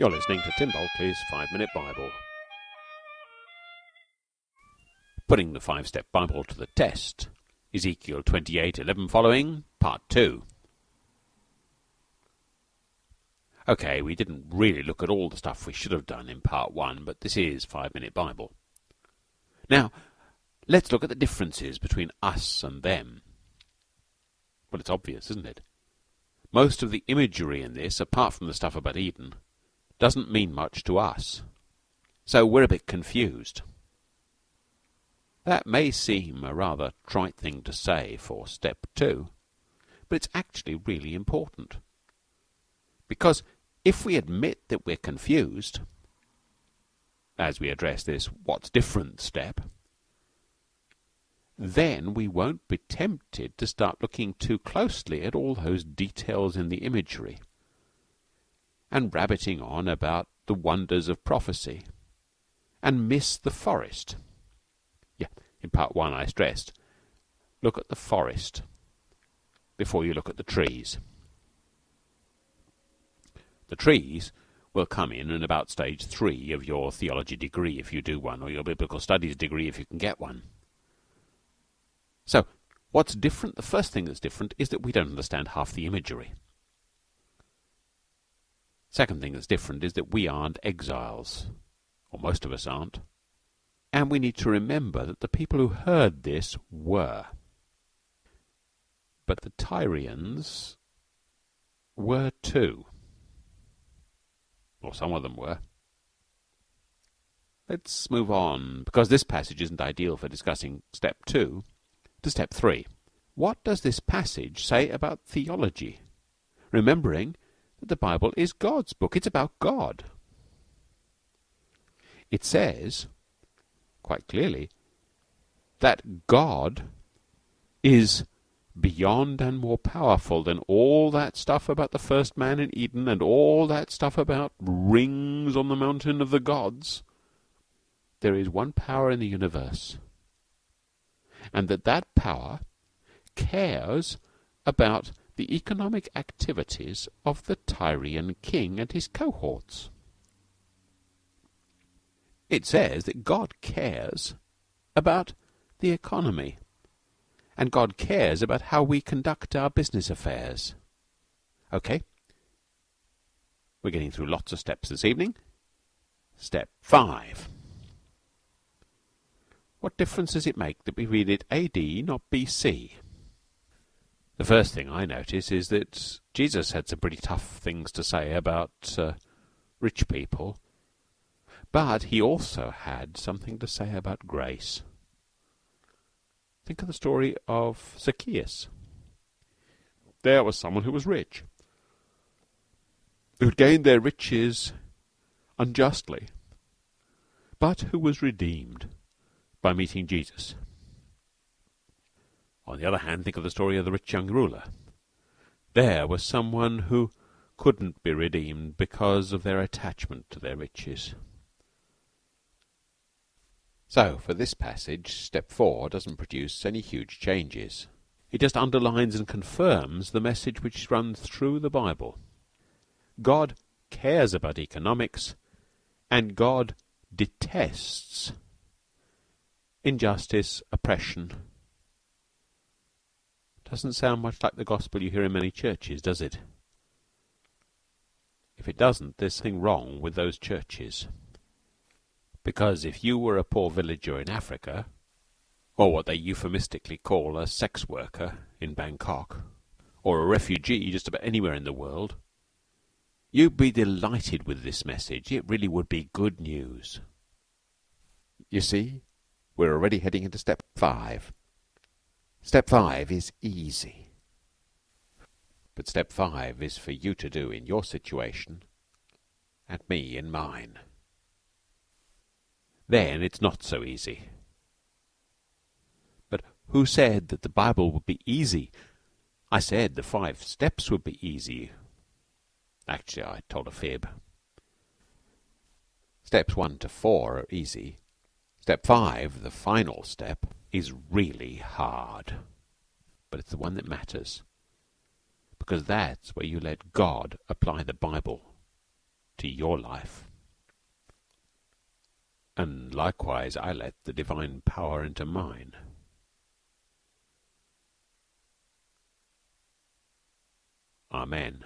You're listening to Tim Bulkeley's Five Minute Bible. Putting the five step Bible to the test. Ezekiel 28 11 following, Part 2. Okay, we didn't really look at all the stuff we should have done in Part 1, but this is Five Minute Bible. Now, let's look at the differences between us and them. Well, it's obvious, isn't it? Most of the imagery in this, apart from the stuff about Eden, doesn't mean much to us. So we're a bit confused. That may seem a rather trite thing to say for step two, but it's actually really important. Because if we admit that we're confused, as we address this what's different step, then we won't be tempted to start looking too closely at all those details in the imagery and rabbiting on about the wonders of prophecy and miss the forest. Yeah, in part one I stressed look at the forest before you look at the trees. The trees will come in in about stage three of your theology degree if you do one, or your biblical studies degree if you can get one. So, what's different? The first thing that's different is that we don't understand half the imagery. Second thing that's different is that we aren't exiles, or most of us aren't. And we need to remember that the people who heard this were. But the Tyrians were too. Or some of them were. Let's move on, because this passage isn't ideal for discussing step two to step three. What does this passage say about theology? Remembering that the Bible is God's book, it's about God. It says, quite clearly, that God is beyond and more powerful than all that stuff about the first man in Eden and all that stuff about rings on the mountain of the gods. There is one power in the universe and that that power cares about the economic activities of the Tyrian king and his cohorts. It says that God cares about the economy, and God cares about how we conduct our business affairs. Okay? We're getting through lots of steps this evening. Step five. What difference does it make that we read it AD, not BC? The first thing I notice is that Jesus had some pretty tough things to say about uh, rich people, but he also had something to say about grace. Think of the story of Zacchaeus. There was someone who was rich, who had gained their riches unjustly, but who was redeemed by meeting Jesus. On the other hand, think of the story of the rich young ruler. There was someone who couldn't be redeemed because of their attachment to their riches. So, for this passage, step four doesn't produce any huge changes. It just underlines and confirms the message which runs through the Bible. God cares about economics, and God detests injustice, oppression. Doesn't sound much like the gospel you hear in many churches, does it? If it doesn't, there's something wrong with those churches. Because if you were a poor villager in Africa, or what they euphemistically call a sex worker in Bangkok, or a refugee just about anywhere in the world, you'd be delighted with this message. It really would be good news. You see, we're already heading into step five. Step five is easy. But step five is for you to do in your situation and me in mine. Then it's not so easy. But who said that the Bible would be easy? I said the five steps would be easy. Actually, I told a fib. Steps one to four are easy. Step five, the final step, is really hard, but it's the one that matters, because that's where you let God apply the Bible to your life. And likewise, I let the divine power into mine. Amen.